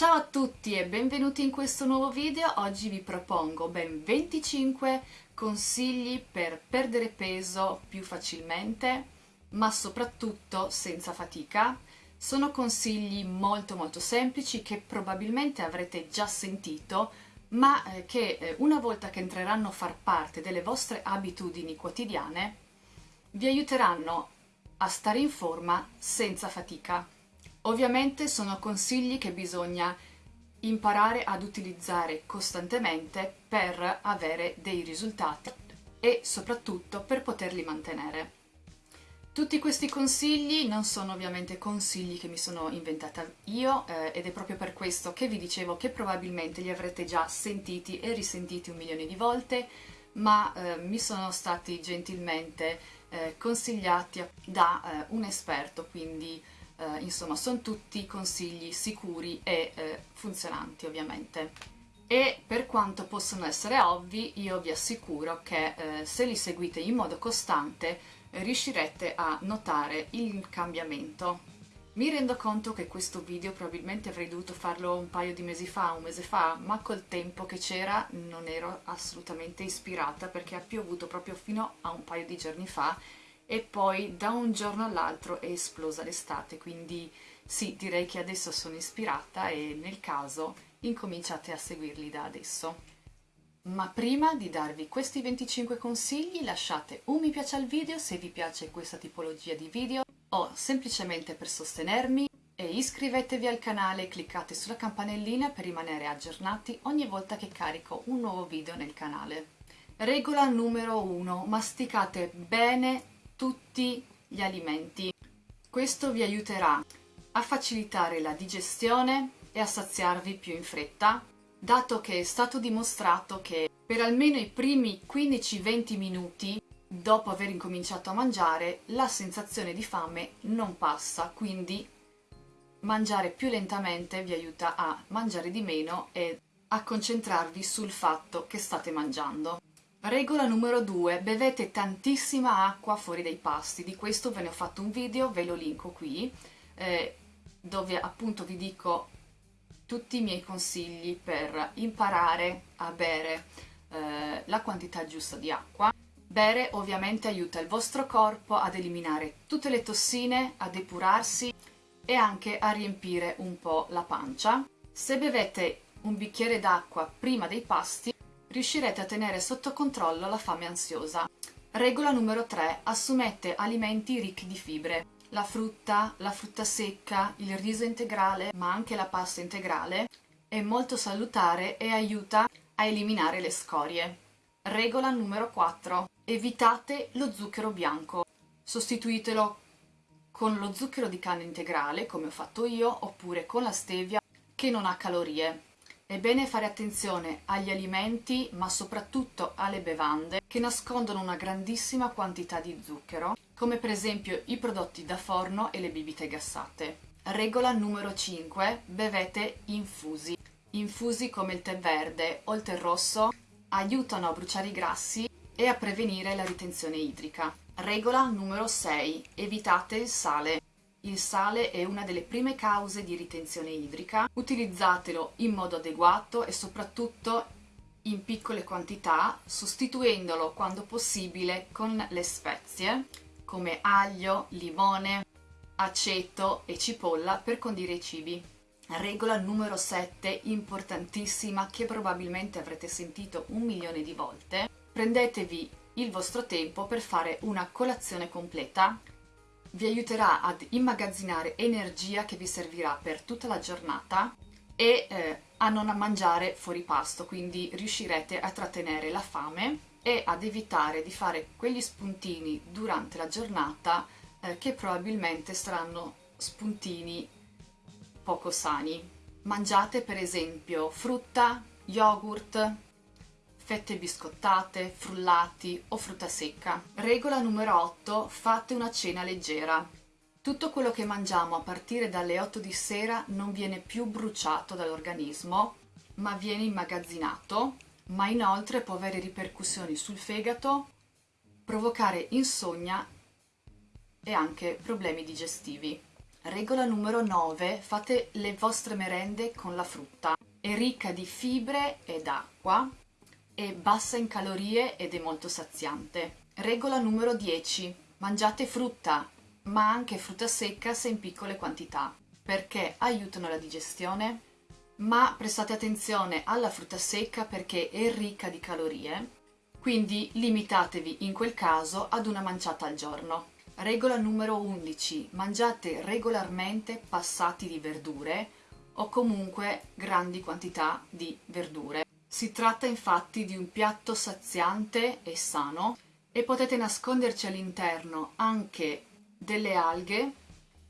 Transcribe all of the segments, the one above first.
Ciao a tutti e benvenuti in questo nuovo video. Oggi vi propongo ben 25 consigli per perdere peso più facilmente, ma soprattutto senza fatica. Sono consigli molto molto semplici che probabilmente avrete già sentito, ma eh, che eh, una volta che entreranno a far parte delle vostre abitudini quotidiane vi aiuteranno a stare in forma senza fatica. Ovviamente sono consigli che bisogna imparare ad utilizzare costantemente per avere dei risultati e soprattutto per poterli mantenere. Tutti questi consigli non sono ovviamente consigli che mi sono inventata io eh, ed è proprio per questo che vi dicevo che probabilmente li avrete già sentiti e risentiti un milione di volte, ma eh, mi sono stati gentilmente eh, consigliati da eh, un esperto, quindi eh, insomma sono tutti consigli sicuri e eh, funzionanti ovviamente. E per quanto possono essere ovvi io vi assicuro che eh, se li seguite in modo costante eh, riuscirete a notare il cambiamento. Mi rendo conto che questo video probabilmente avrei dovuto farlo un paio di mesi fa, un mese fa, ma col tempo che c'era non ero assolutamente ispirata perché ha piovuto proprio fino a un paio di giorni fa e poi da un giorno all'altro è esplosa l'estate, quindi sì, direi che adesso sono ispirata e nel caso incominciate a seguirli da adesso. Ma prima di darvi questi 25 consigli lasciate un mi piace al video se vi piace questa tipologia di video o semplicemente per sostenermi e iscrivetevi al canale e cliccate sulla campanellina per rimanere aggiornati ogni volta che carico un nuovo video nel canale. Regola numero 1. Masticate bene tutti gli alimenti. Questo vi aiuterà a facilitare la digestione e a saziarvi più in fretta, dato che è stato dimostrato che per almeno i primi 15-20 minuti dopo aver incominciato a mangiare la sensazione di fame non passa, quindi mangiare più lentamente vi aiuta a mangiare di meno e a concentrarvi sul fatto che state mangiando. Regola numero 2. Bevete tantissima acqua fuori dai pasti. Di questo ve ne ho fatto un video, ve lo linko qui, eh, dove appunto vi dico tutti i miei consigli per imparare a bere eh, la quantità giusta di acqua. Bere ovviamente aiuta il vostro corpo ad eliminare tutte le tossine, a depurarsi e anche a riempire un po' la pancia. Se bevete un bicchiere d'acqua prima dei pasti riuscirete a tenere sotto controllo la fame ansiosa. Regola numero 3. Assumete alimenti ricchi di fibre. La frutta, la frutta secca, il riso integrale, ma anche la pasta integrale è molto salutare e aiuta a eliminare le scorie. Regola numero 4. Evitate lo zucchero bianco. Sostituitelo con lo zucchero di canna integrale, come ho fatto io, oppure con la stevia, che non ha calorie. È bene fare attenzione agli alimenti, ma soprattutto alle bevande, che nascondono una grandissima quantità di zucchero, come per esempio i prodotti da forno e le bibite gassate. Regola numero 5. Bevete infusi. Infusi come il tè verde o il tè rosso aiutano a bruciare i grassi e a prevenire la ritenzione idrica. Regola numero 6. Evitate il sale. Il sale è una delle prime cause di ritenzione idrica, utilizzatelo in modo adeguato e soprattutto in piccole quantità, sostituendolo quando possibile con le spezie come aglio, limone, aceto e cipolla per condire i cibi. Regola numero 7, importantissima, che probabilmente avrete sentito un milione di volte. Prendetevi il vostro tempo per fare una colazione completa vi aiuterà ad immagazzinare energia che vi servirà per tutta la giornata e eh, a non mangiare fuori pasto, quindi riuscirete a trattenere la fame e ad evitare di fare quegli spuntini durante la giornata eh, che probabilmente saranno spuntini poco sani. Mangiate per esempio frutta, yogurt, fette biscottate, frullati o frutta secca. Regola numero 8. Fate una cena leggera. Tutto quello che mangiamo a partire dalle 8 di sera non viene più bruciato dall'organismo, ma viene immagazzinato, ma inoltre può avere ripercussioni sul fegato, provocare insonnia e anche problemi digestivi. Regola numero 9. Fate le vostre merende con la frutta. È ricca di fibre ed acqua, è bassa in calorie ed è molto saziante. Regola numero 10. Mangiate frutta, ma anche frutta secca se in piccole quantità, perché aiutano la digestione, ma prestate attenzione alla frutta secca perché è ricca di calorie, quindi limitatevi in quel caso ad una manciata al giorno. Regola numero 11. Mangiate regolarmente passati di verdure o comunque grandi quantità di verdure. Si tratta infatti di un piatto saziante e sano e potete nasconderci all'interno anche delle alghe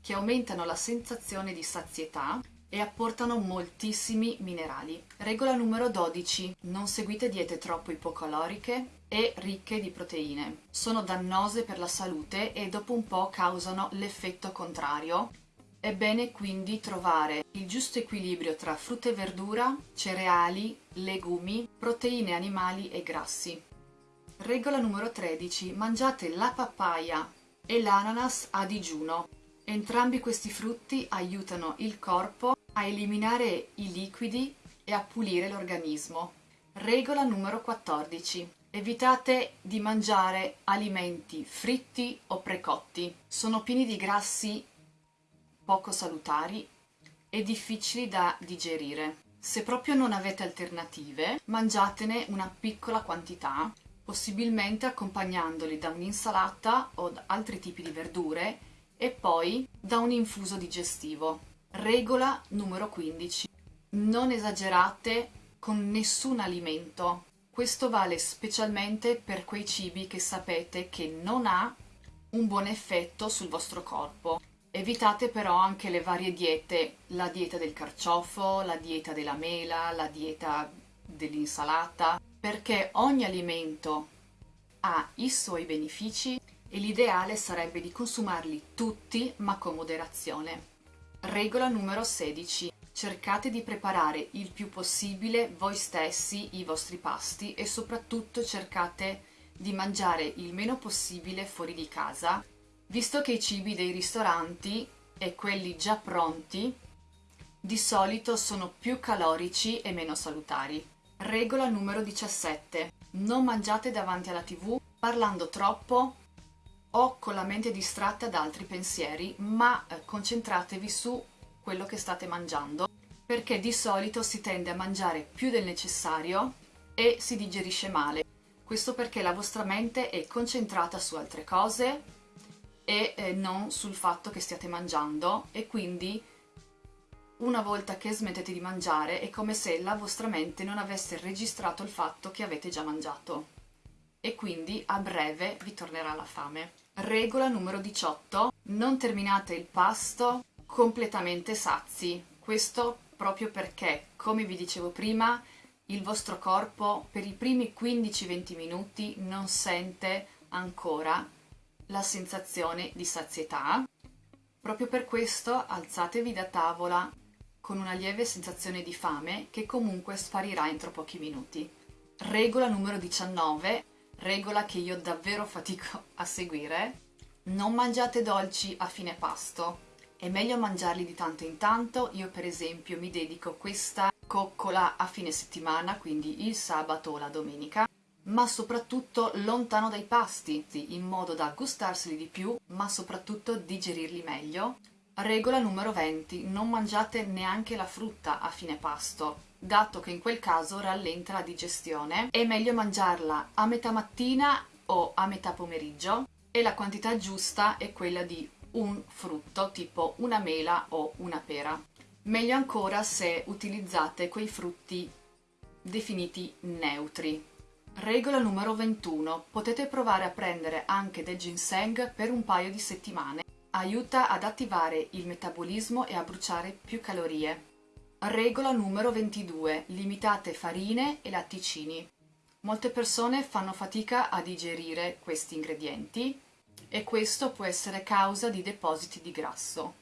che aumentano la sensazione di sazietà e apportano moltissimi minerali. Regola numero 12. Non seguite diete troppo ipocaloriche e ricche di proteine. Sono dannose per la salute e dopo un po' causano l'effetto contrario. È bene quindi trovare il giusto equilibrio tra frutta e verdura, cereali, legumi, proteine animali e grassi. Regola numero 13. Mangiate la papaya e l'ananas a digiuno. Entrambi questi frutti aiutano il corpo a eliminare i liquidi e a pulire l'organismo. Regola numero 14. Evitate di mangiare alimenti fritti o precotti. Sono pieni di grassi poco salutari e difficili da digerire. Se proprio non avete alternative, mangiatene una piccola quantità, possibilmente accompagnandoli da un'insalata o da altri tipi di verdure e poi da un infuso digestivo. Regola numero 15. Non esagerate con nessun alimento. Questo vale specialmente per quei cibi che sapete che non ha un buon effetto sul vostro corpo. Evitate però anche le varie diete, la dieta del carciofo, la dieta della mela, la dieta dell'insalata, perché ogni alimento ha i suoi benefici e l'ideale sarebbe di consumarli tutti ma con moderazione. Regola numero 16. Cercate di preparare il più possibile voi stessi i vostri pasti e soprattutto cercate di mangiare il meno possibile fuori di casa, visto che i cibi dei ristoranti e quelli già pronti di solito sono più calorici e meno salutari. Regola numero 17. Non mangiate davanti alla tv parlando troppo o con la mente distratta da altri pensieri, ma eh, concentratevi su quello che state mangiando, perché di solito si tende a mangiare più del necessario e si digerisce male. Questo perché la vostra mente è concentrata su altre cose e eh, non sul fatto che stiate mangiando e quindi una volta che smettete di mangiare è come se la vostra mente non avesse registrato il fatto che avete già mangiato e quindi a breve vi tornerà la fame. Regola numero 18. Non terminate il pasto completamente sazi. Questo proprio perché, come vi dicevo prima, il vostro corpo per i primi 15-20 minuti non sente ancora la sensazione di sazietà. Proprio per questo alzatevi da tavola con una lieve sensazione di fame che comunque sparirà entro pochi minuti. Regola numero 19 regola che io davvero fatico a seguire, non mangiate dolci a fine pasto. È meglio mangiarli di tanto in tanto, io per esempio mi dedico questa coccola a fine settimana, quindi il sabato o la domenica, ma soprattutto lontano dai pasti, in modo da gustarseli di più, ma soprattutto digerirli meglio. Regola numero 20. Non mangiate neanche la frutta a fine pasto dato che in quel caso rallenta la digestione. È meglio mangiarla a metà mattina o a metà pomeriggio e la quantità giusta è quella di un frutto, tipo una mela o una pera. Meglio ancora se utilizzate quei frutti definiti neutri. Regola numero 21. Potete provare a prendere anche del ginseng per un paio di settimane. Aiuta ad attivare il metabolismo e a bruciare più calorie. Regola numero 22. Limitate farine e latticini. Molte persone fanno fatica a digerire questi ingredienti e questo può essere causa di depositi di grasso.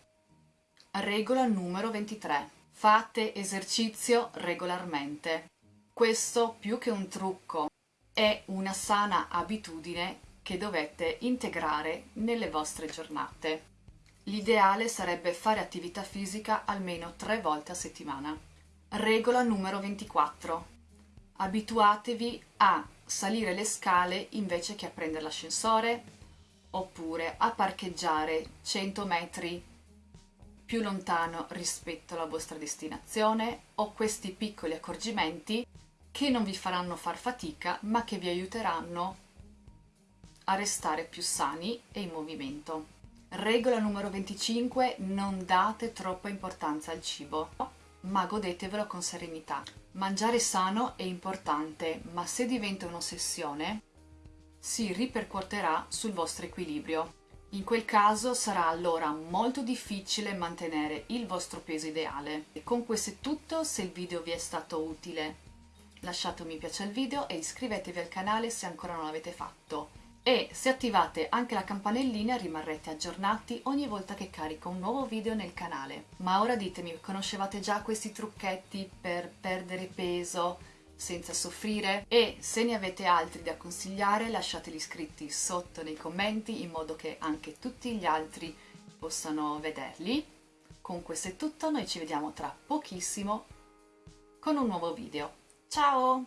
Regola numero 23. Fate esercizio regolarmente. Questo più che un trucco è una sana abitudine che dovete integrare nelle vostre giornate. L'ideale sarebbe fare attività fisica almeno tre volte a settimana. Regola numero 24. Abituatevi a salire le scale invece che a prendere l'ascensore oppure a parcheggiare 100 metri più lontano rispetto alla vostra destinazione o questi piccoli accorgimenti che non vi faranno far fatica ma che vi aiuteranno a restare più sani e in movimento. Regola numero 25. Non date troppa importanza al cibo, ma godetevelo con serenità. Mangiare sano è importante, ma se diventa un'ossessione, si ripercuoterà sul vostro equilibrio. In quel caso sarà allora molto difficile mantenere il vostro peso ideale. E con questo è tutto, se il video vi è stato utile lasciate un mi piace al video e iscrivetevi al canale se ancora non l'avete fatto e se attivate anche la campanellina rimarrete aggiornati ogni volta che carico un nuovo video nel canale. Ma ora ditemi, conoscevate già questi trucchetti per perdere peso senza soffrire? E se ne avete altri da consigliare lasciateli scritti sotto nei commenti in modo che anche tutti gli altri possano vederli. Con questo è tutto, noi ci vediamo tra pochissimo con un nuovo video. Ciao!